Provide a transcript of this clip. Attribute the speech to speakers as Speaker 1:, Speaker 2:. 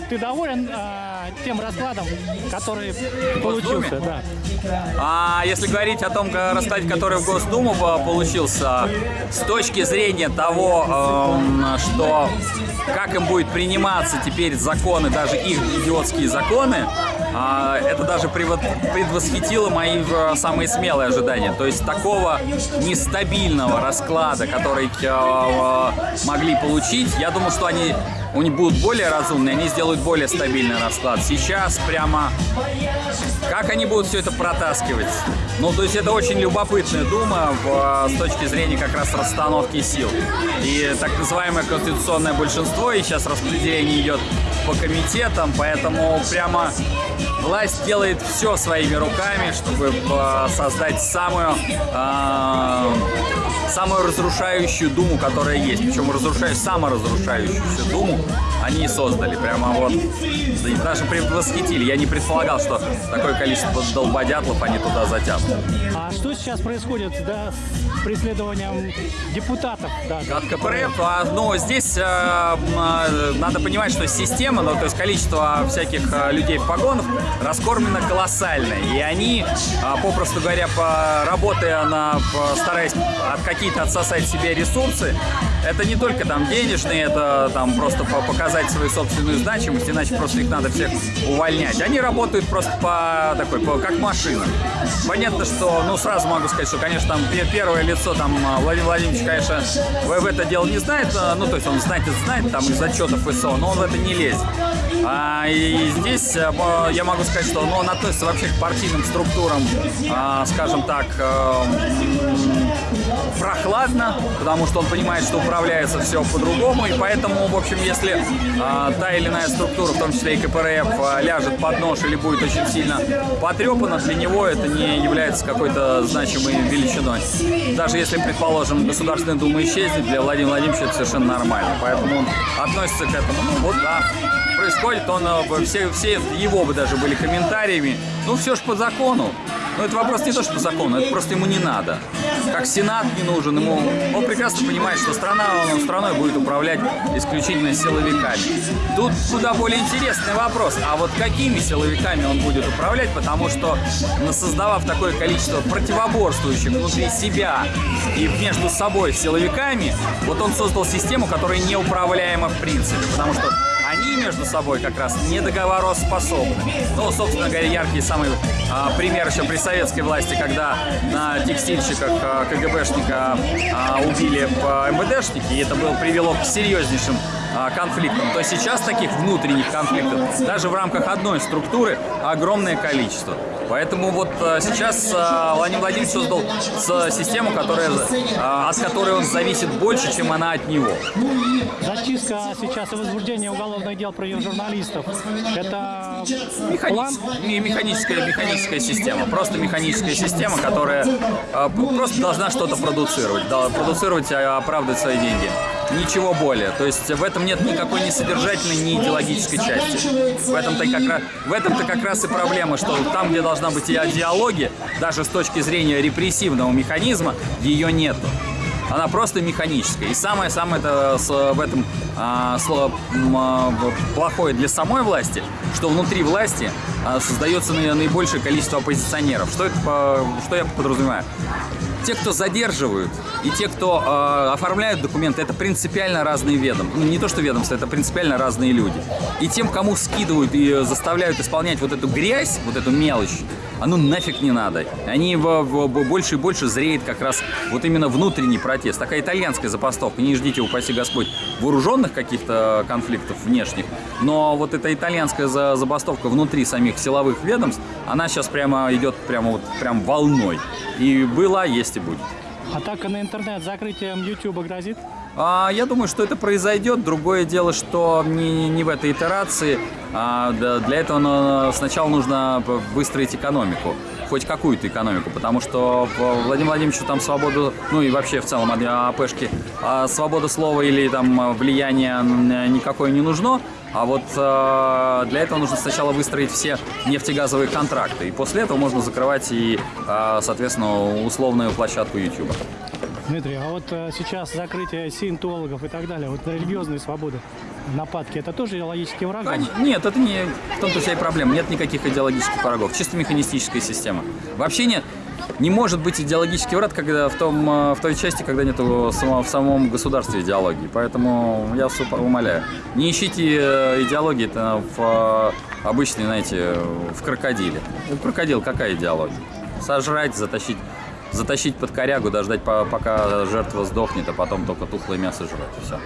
Speaker 1: Ты доволен а, тем раскладом, который получился? Да.
Speaker 2: А если говорить о том раскладе, который в Госдуму по- получился, с точки зрения того, эм, что как им будет приниматься теперь законы, даже их идиотские законы, а, это даже предвосхитило мои э, самые смелые ожидания. То есть такого нестабильного расклада, который э, э, могли получить, я думал, что они у них будут более разумные, они сделают более стабильный расклад. Сейчас прямо как они будут все это протаскивать? Ну, то есть это очень любопытная дума в, с точки зрения как раз расстановки сил. И так называемое конституционное большинство, и сейчас распределение идет по комитетам, поэтому прямо власть делает все своими руками, чтобы э, создать самую, э, самую разрушающую думу, которая есть. Причем разрушающую, саморазрушающуюся думу они и создали. Прямо вот даже предвосхитили. Я не предполагал, что такое количество долбодятлов они туда затянут.
Speaker 1: А что сейчас происходит да, с преследованием депутатов? Да,
Speaker 2: От КПРФ, а, ну, здесь э, э, надо понимать, что система, ну, то есть количество всяких э, людей в погонах раскормлено колоссально. И они, а, попросту говоря, по, работая на, по- стараясь от какие-то отсосать себе ресурсы, это не только там денежные, это там просто по- показать свою собственную значимость, иначе просто их надо всех увольнять. Они работают просто по такой, по- как машина. Понятно, что, ну, сразу могу сказать, что, конечно, там пе- первое лицо, там, а, Владимир Владимирович, конечно, в, в это дело не знает, а, ну, то есть он знает, это знает, там, из отчетов ИСО, но он в это не лезет. А, и здесь а, я могу сказать, что ну, он относится вообще к партийным структурам, а, скажем так, прохладно, потому что он понимает, что управляется все по-другому, и поэтому, в общем, если та или иная структура, в том числе и КПРФ, а, ляжет под нож или будет очень сильно потрепана, для него это не является какой-то значимой величиной. Даже если, предположим, Государственная Дума исчезнет, для Владимира Владимировича это совершенно нормально. Поэтому он относится к этому. Ну вот, да, происходит, он, э, все, все его бы даже были комментариями. Ну, все ж по закону. Но это вопрос не то, что по закону, это просто ему не надо. Как Сенат не нужен, ему... Он прекрасно понимает, что страна, он страной будет управлять исключительно силовиками. Тут куда более интересный вопрос. А вот какими силовиками он будет управлять? Потому что, создавав такое количество противоборствующих внутри себя и между собой силовиками, вот он создал систему, которая неуправляема в принципе. Потому что между собой как раз не договороспособны. Ну, собственно говоря, яркий самый а, пример еще при советской власти, когда на текстильщиках а, КГБшника а, убили а, МВДшники, и это было, привело к серьезнейшим а, конфликтам, то сейчас таких внутренних конфликтов даже в рамках одной структуры огромное количество. Поэтому вот а, сейчас а, Владимир Владимирович создал с- систему, которая, а, от которой он зависит больше, чем она от него.
Speaker 1: Зачистка сейчас и возбуждение уголовных дел против журналистов. Это
Speaker 2: Механи-
Speaker 1: план?
Speaker 2: ме- механическая, механическая система. Просто механическая система, которая э, просто должна что-то продуцировать. Продуцировать и оправдывать свои деньги. Ничего более. То есть в этом нет никакой ни содержательной, ни идеологической части. В этом-то как раз, в этом-то как раз и проблема, что там, где должна быть идеология, даже с точки зрения репрессивного механизма, ее нету. Она просто механическая. И самое-самое это в этом а, а, плохое для самой власти, что внутри власти а, создается наи- наибольшее количество оппозиционеров. Что, это, что я подразумеваю? Те, кто задерживают, и те, кто э, оформляют документы, это принципиально разные ведомства. Ну, не то, что ведомства, это принципиально разные люди. И тем, кому скидывают и заставляют исполнять вот эту грязь, вот эту мелочь, оно нафиг не надо. Они в- в- больше и больше зреет как раз вот именно внутренний протест. Такая итальянская забастовка. Не ждите, упаси Господь, вооруженных каких-то конфликтов внешних. Но вот эта итальянская за- забастовка внутри самих силовых ведомств, она сейчас прямо идет прямо вот прям волной. И была, есть и будет.
Speaker 1: Атака на интернет закрытием YouTube грозит?
Speaker 2: А, я думаю, что это произойдет. Другое дело, что не, не в этой итерации. А, да, для этого сначала нужно выстроить экономику. Хоть какую-то экономику, потому что Владимиру Владимировичу там свободу, ну и вообще в целом а, АПшки, а, свобода слова или там влияние никакое не нужно. А вот э, для этого нужно сначала выстроить все нефтегазовые контракты. И после этого можно закрывать и, э, соответственно, условную площадку YouTube.
Speaker 1: Дмитрий, а вот э, сейчас закрытие сиентологов и так далее, вот религиозные свободы. нападки, это тоже идеологический враг?
Speaker 2: Нет, это не в том-то вся и проблема. Нет никаких идеологических врагов. Чисто механистическая система. Вообще нет. Не может быть идеологический враг, когда в, том, э, в той части, когда нет в самом государстве идеологии. Поэтому я вас умоляю. Не ищите э, идеологии в обычной, знаете, в крокодиле. Крокодил какая идеология? Сожрать, затащить, затащить под корягу, дождать, по- пока жертва сдохнет, а потом только тухлое мясо жрать. Все.